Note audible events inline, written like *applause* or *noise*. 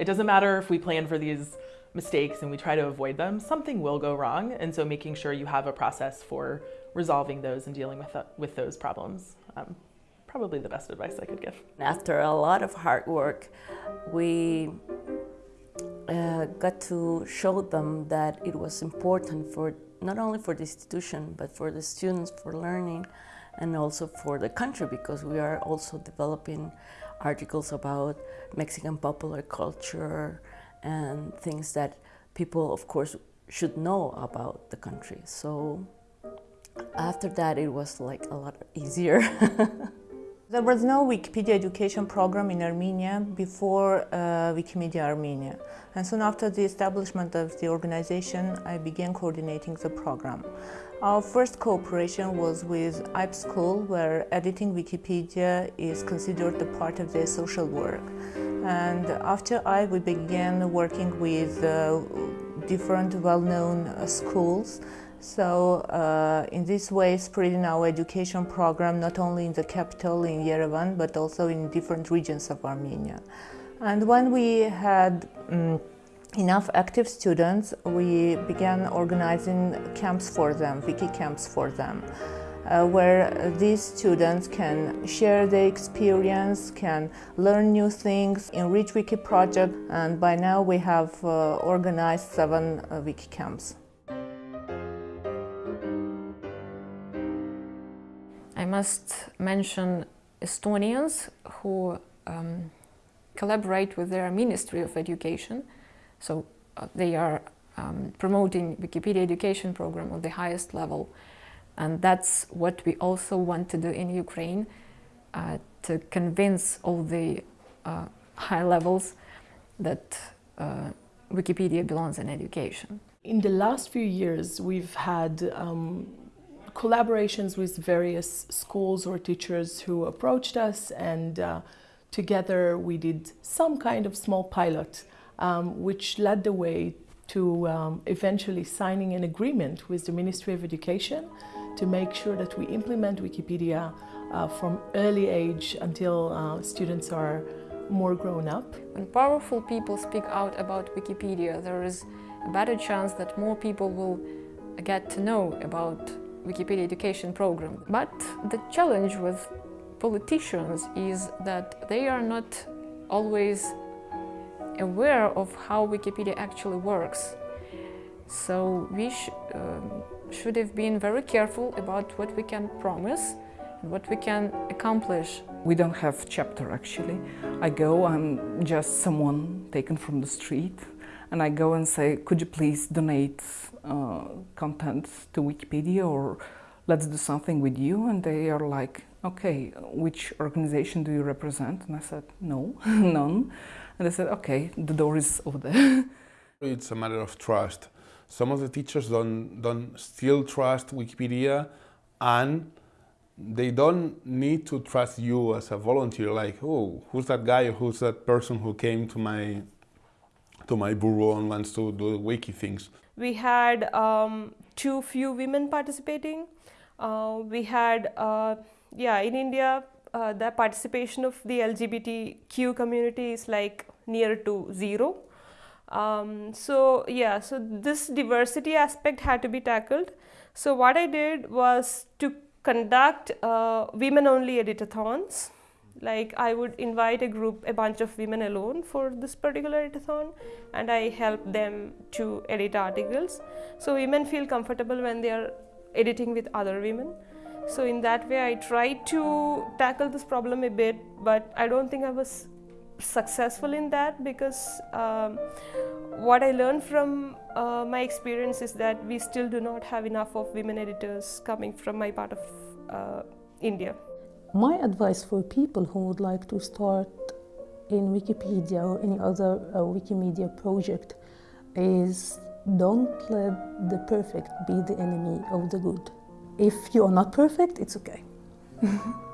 it doesn't matter if we plan for these mistakes and we try to avoid them, something will go wrong. And so making sure you have a process for resolving those and dealing with, with those problems. Um, probably the best advice I could give. After a lot of hard work, we uh, got to show them that it was important for not only for the institution, but for the students for learning and also for the country because we are also developing articles about Mexican popular culture and things that people, of course, should know about the country. So after that, it was like a lot easier. *laughs* There was no Wikipedia education program in Armenia before uh, Wikimedia Armenia. And soon after the establishment of the organization, I began coordinating the program. Our first cooperation was with IPE School, where editing Wikipedia is considered a part of their social work. And after I, we began working with uh, different well-known uh, schools so uh, in this way, spreading our education program not only in the capital, in Yerevan, but also in different regions of Armenia. And when we had um, enough active students, we began organizing camps for them, wiki camps for them. Uh, where these students can share their experience, can learn new things, enrich Wiki project, and by now we have uh, organized seven uh, Wiki camps. Must mention Estonians who um, collaborate with their Ministry of Education. So uh, they are um, promoting Wikipedia education program on the highest level. And that's what we also want to do in Ukraine, uh, to convince all the uh, high levels that uh, Wikipedia belongs in education. In the last few years, we've had um, collaborations with various schools or teachers who approached us and uh, together we did some kind of small pilot um, which led the way to um, eventually signing an agreement with the Ministry of Education to make sure that we implement Wikipedia uh, from early age until uh, students are more grown up. When powerful people speak out about Wikipedia, there is a better chance that more people will get to know about Wikipedia education program. But the challenge with politicians is that they are not always aware of how Wikipedia actually works. So we sh um, should have been very careful about what we can promise and what we can accomplish. We don't have chapter actually. I go, I'm just someone taken from the street and I go and say, could you please donate uh, content to Wikipedia or let's do something with you? And they are like, okay, which organization do you represent? And I said, no, *laughs* none. And they said, okay, the door is over there. *laughs* It's a matter of trust. Some of the teachers don't, don't still trust Wikipedia and they don't need to trust you as a volunteer, like, oh, who's that guy who's that person who came to my to my bureau and wants to do wiki things. We had um, too few women participating. Uh, we had, uh, yeah, in India, uh, the participation of the LGBTQ community is like near to zero. Um, so yeah, so this diversity aspect had to be tackled. So what I did was to conduct uh, women-only editathons like I would invite a group, a bunch of women alone for this particular editathon and I help them to edit articles. So women feel comfortable when they are editing with other women. So in that way I tried to tackle this problem a bit but I don't think I was successful in that because um, what I learned from uh, my experience is that we still do not have enough of women editors coming from my part of uh, India. My advice for people who would like to start in Wikipedia or any other uh, Wikimedia project is don't let the perfect be the enemy of the good. If you are not perfect, it's okay. *laughs*